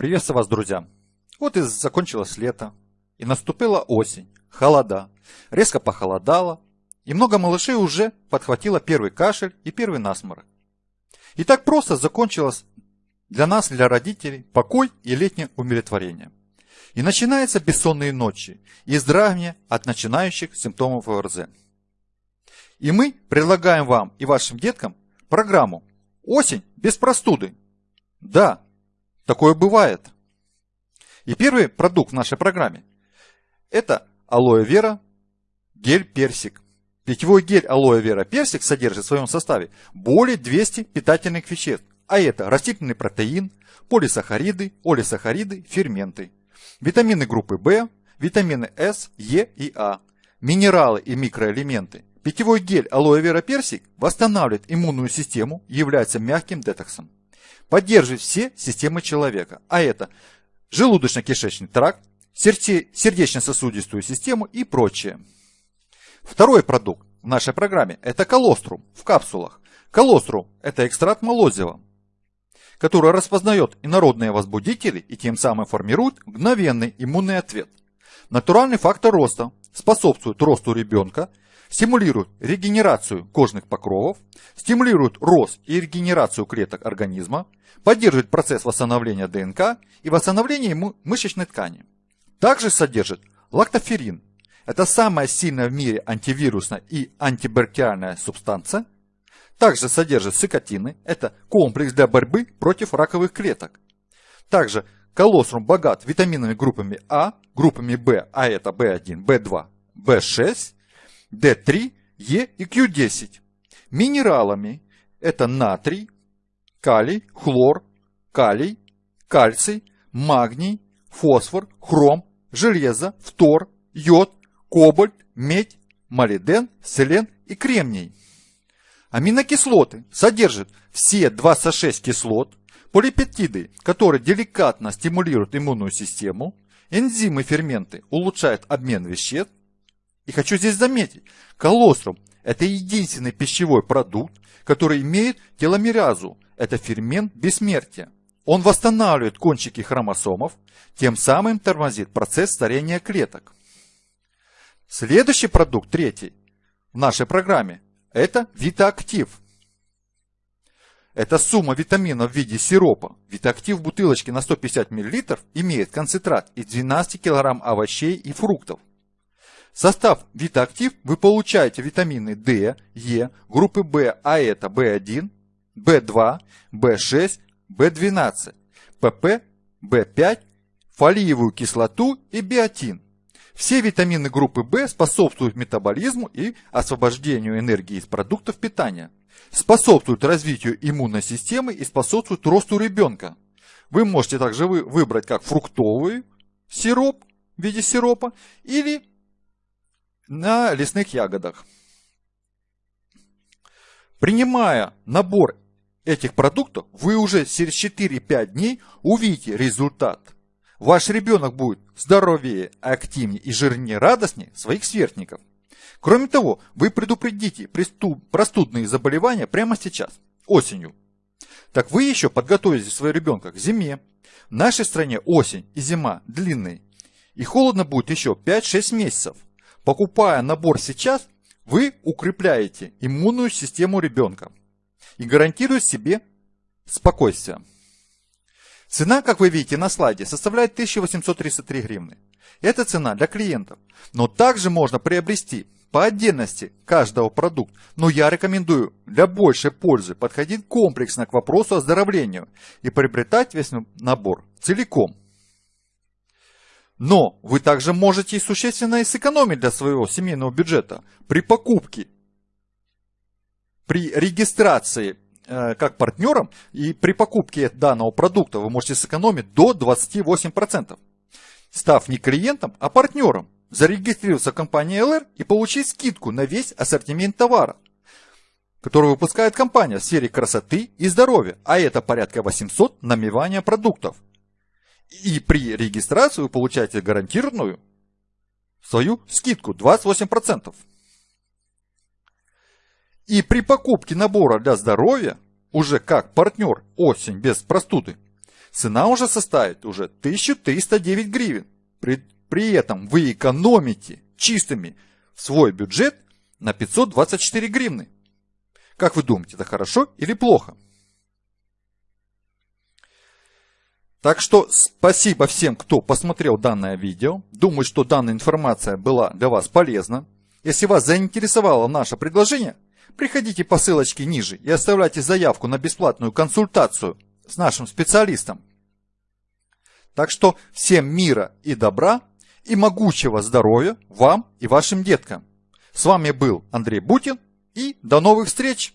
Приветствую вас, друзья! Вот и закончилось лето, и наступила осень, холода, резко похолодало, и много малышей уже подхватило первый кашель и первый насморк. И так просто закончилось для нас, для родителей, покой и летнее умиротворение. И начинаются бессонные ночи и здравие от начинающих симптомов ОРЗ. И мы предлагаем вам и вашим деткам программу «Осень без простуды». Да, Такое бывает. И первый продукт в нашей программе – это алоэ вера гель персик. Питьевой гель алоэ вера персик содержит в своем составе более 200 питательных веществ, а это растительный протеин, полисахариды, олисахариды, ферменты, витамины группы В, витамины С, Е и А, минералы и микроэлементы. Питьевой гель алоэ вера персик восстанавливает иммунную систему, является мягким детоксом поддерживает все системы человека, а это желудочно-кишечный тракт, сердечно-сосудистую систему и прочее. Второй продукт в нашей программе – это колострум в капсулах. Колострум – это экстракт молозива, который распознает инородные возбудители и тем самым формирует мгновенный иммунный ответ. Натуральный фактор роста способствует росту ребенка стимулирует регенерацию кожных покровов, стимулирует рост и регенерацию клеток организма, поддерживает процесс восстановления ДНК и восстановления мышечной ткани. Также содержит лактоферин. Это самая сильная в мире антивирусная и антибактериальная субстанция. Также содержит цикотины. Это комплекс для борьбы против раковых клеток. Также колострум богат витаминами группами А, группами В, а это В1, В2, В6, D3, E и Q10. Минералами это натрий, калий, хлор, калий, кальций, магний, фосфор, хром, железо, фтор, йод, кобальт, медь, молибден, селен и кремний. Аминокислоты содержат все 26 кислот, полипептиды, которые деликатно стимулируют иммунную систему, энзимы ферменты улучшают обмен веществ, и хочу здесь заметить, колострум – это единственный пищевой продукт, который имеет теломеразу. Это фермент бессмертия. Он восстанавливает кончики хромосомов, тем самым тормозит процесс старения клеток. Следующий продукт, третий, в нашей программе – это Витаактив. Это сумма витаминов в виде сиропа. Витаактив в бутылочке на 150 мл имеет концентрат из 12 кг овощей и фруктов. Состав Витаактив вы получаете витамины D, Е, группы В, а это В1, В2, В6, В12, ПП, В5, фолиевую кислоту и биотин. Все витамины группы В способствуют метаболизму и освобождению энергии из продуктов питания, способствуют развитию иммунной системы и способствуют росту ребенка. Вы можете также выбрать как фруктовый сироп в виде сиропа или на лесных ягодах. Принимая набор этих продуктов, вы уже через 4-5 дней увидите результат. Ваш ребенок будет здоровее, активнее и жирнее радостнее своих сверстников. Кроме того, вы предупредите простудные заболевания прямо сейчас, осенью. Так вы еще подготовите своего ребенка к зиме. В нашей стране осень и зима длинные. И холодно будет еще 5-6 месяцев. Покупая набор сейчас, вы укрепляете иммунную систему ребенка и гарантируете себе спокойствие. Цена, как вы видите на слайде, составляет 1833 гривны. Это цена для клиентов. Но также можно приобрести по отдельности каждого продукта. Но я рекомендую для большей пользы подходить комплексно к вопросу оздоровления и приобретать весь набор целиком. Но вы также можете и существенно сэкономить для своего семейного бюджета при покупке, при регистрации э, как партнером и при покупке данного продукта вы можете сэкономить до 28%, став не клиентом, а партнером, зарегистрироваться в компании LR и получить скидку на весь ассортимент товара, который выпускает компания в сфере красоты и здоровья, а это порядка 800 намевания продуктов – и при регистрации вы получаете гарантированную свою скидку 28%. И при покупке набора для здоровья, уже как партнер осень без простуды, цена уже составит уже 1309 гривен. При, при этом вы экономите чистыми свой бюджет на 524 гривны. Как вы думаете, это хорошо или плохо? Так что спасибо всем, кто посмотрел данное видео. Думаю, что данная информация была для вас полезна. Если вас заинтересовало наше предложение, приходите по ссылочке ниже и оставляйте заявку на бесплатную консультацию с нашим специалистом. Так что всем мира и добра и могучего здоровья вам и вашим деткам. С вами был Андрей Бутин и до новых встреч!